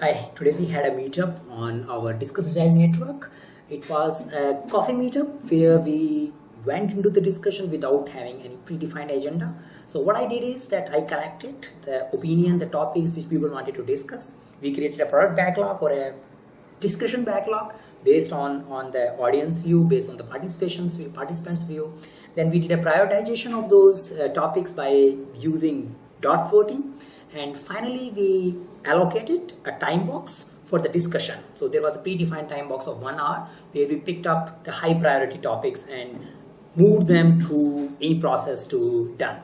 Hi, today we had a meetup on our Discuss Agile network. It was a coffee meetup where we went into the discussion without having any predefined agenda. So what I did is that I collected the opinion, the topics which people wanted to discuss. We created a product backlog or a discussion backlog based on, on the audience view, based on the participations view, participants view. Then we did a prioritization of those uh, topics by using dot voting. And finally, we allocated a time box for the discussion. So there was a predefined time box of one hour where we picked up the high priority topics and moved them through any process to done.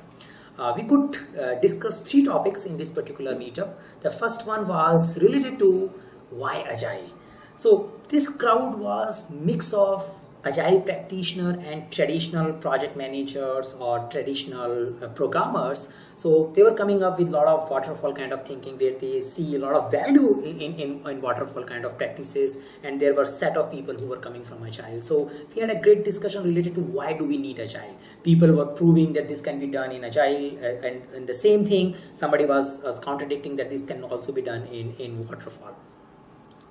Uh, we could uh, discuss three topics in this particular meetup. The first one was related to why Agile. So this crowd was mix of agile practitioner and traditional project managers or traditional uh, programmers. So they were coming up with a lot of waterfall kind of thinking where they see a lot of value in, in, in waterfall kind of practices and there were set of people who were coming from agile. So we had a great discussion related to why do we need agile? People were proving that this can be done in agile uh, and, and the same thing somebody was, was contradicting that this can also be done in, in waterfall.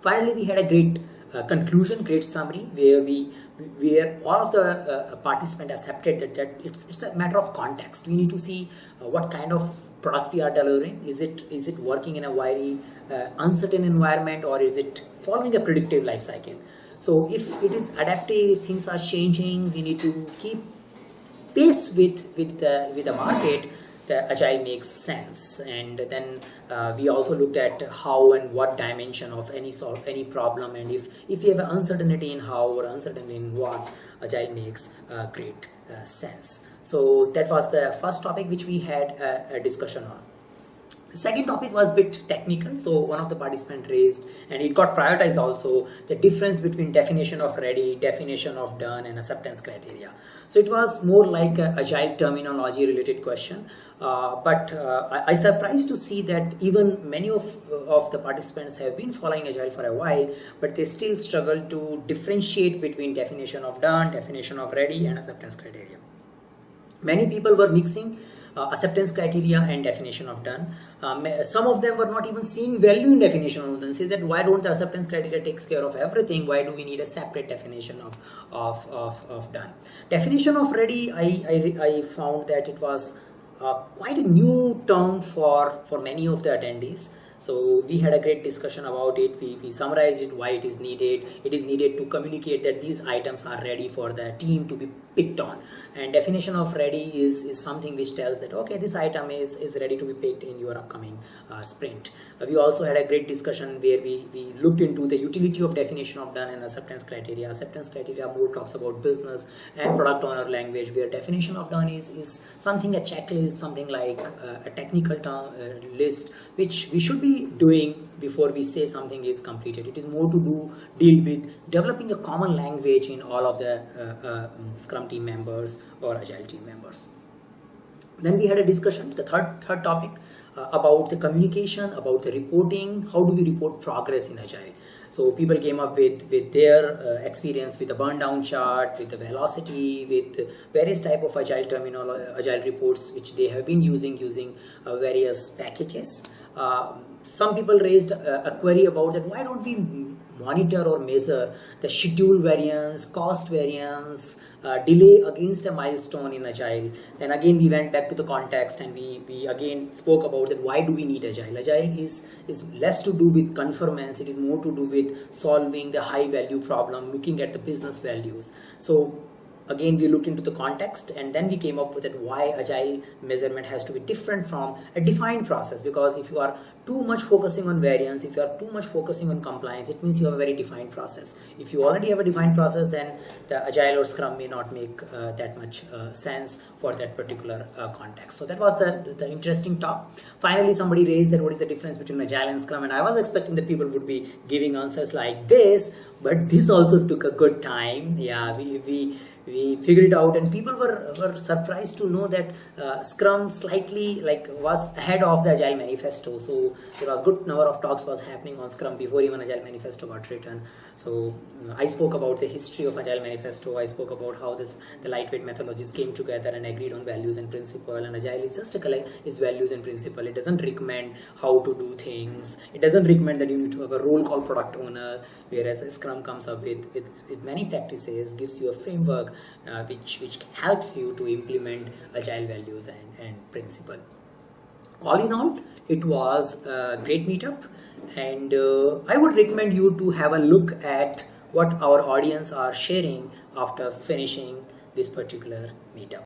Finally we had a great uh, conclusion, great summary, where we where all of the uh, participants accepted that, that it's, it's a matter of context. We need to see uh, what kind of product we are delivering. Is it is it working in a very uh, uncertain environment or is it following a predictive life cycle? So if it is adaptive, things are changing. We need to keep pace with with the with the market the agile makes sense. And then uh, we also looked at how and what dimension of any sort any problem and if if you have uncertainty in how or uncertainty in what agile makes uh, great uh, sense. So that was the first topic which we had a discussion on the second topic was a bit technical, so one of the participants raised, and it got prioritized also, the difference between definition of ready, definition of done, and acceptance criteria. So it was more like agile terminology related question, uh, but uh, I, I surprised to see that even many of, of the participants have been following agile for a while, but they still struggle to differentiate between definition of done, definition of ready, and acceptance criteria. Many people were mixing uh, acceptance criteria and definition of done. Um, some of them were not even seeing value in definition of done. Say that why don't the acceptance criteria takes care of everything? Why do we need a separate definition of of, of, of done? Definition of ready, I, I, I found that it was uh, quite a new term for, for many of the attendees. So we had a great discussion about it. We, we summarized it, why it is needed. It is needed to communicate that these items are ready for the team to be picked on. And definition of ready is, is something which tells that, okay, this item is, is ready to be picked in your upcoming uh, sprint. Uh, we also had a great discussion where we, we looked into the utility of definition of done and acceptance criteria. Acceptance criteria more talks about business and product owner language where definition of done is, is something a checklist, something like uh, a technical term, uh, list, which we should be doing before we say something is completed. It is more to do deal with developing a common language in all of the uh, uh, Scrum team members or Agile team members. Then we had a discussion, the third third topic uh, about the communication, about the reporting. How do we report progress in Agile? So people came up with, with their uh, experience with the burn down chart, with the velocity, with various type of agile terminal, agile reports which they have been using using uh, various packages. Uh, some people raised a query about that why don't we monitor or measure the schedule variance, cost variance, uh, delay against a milestone in agile. Then again we went back to the context and we we again spoke about that why do we need agile? Agile is is less to do with conformance it is more to do with solving the high value problem looking at the business values. So again we looked into the context and then we came up with that why agile measurement has to be different from a defined process. Because if you are too much focusing on variance if you are too much focusing on compliance it means you have a very defined process. If you already have a defined process then the agile or scrum may not make uh, that much uh, sense for that particular uh, context. So that was the, the, the interesting talk. Finally somebody raised that what is the difference between agile and scrum and i was expecting that people would be giving answers like this but this also took a good time. Yeah we, we we figured it out and people were, were surprised to know that uh, scrum slightly like was ahead of the agile manifesto. So there was a good number of talks was happening on scrum before even agile manifesto got written. So uh, i spoke about the history of agile manifesto. I spoke about how this the lightweight methodologies came together and agreed on values and principle. And agile is just a collect is values and principle. It doesn't recommend how to do things. It doesn't recommend that you need to have a role called product owner whereas scrum comes up with, with, with many practices gives you a framework uh, which which helps you to implement agile values and, and principle. All in all it was a great meetup and uh, i would recommend you to have a look at what our audience are sharing after finishing this particular meetup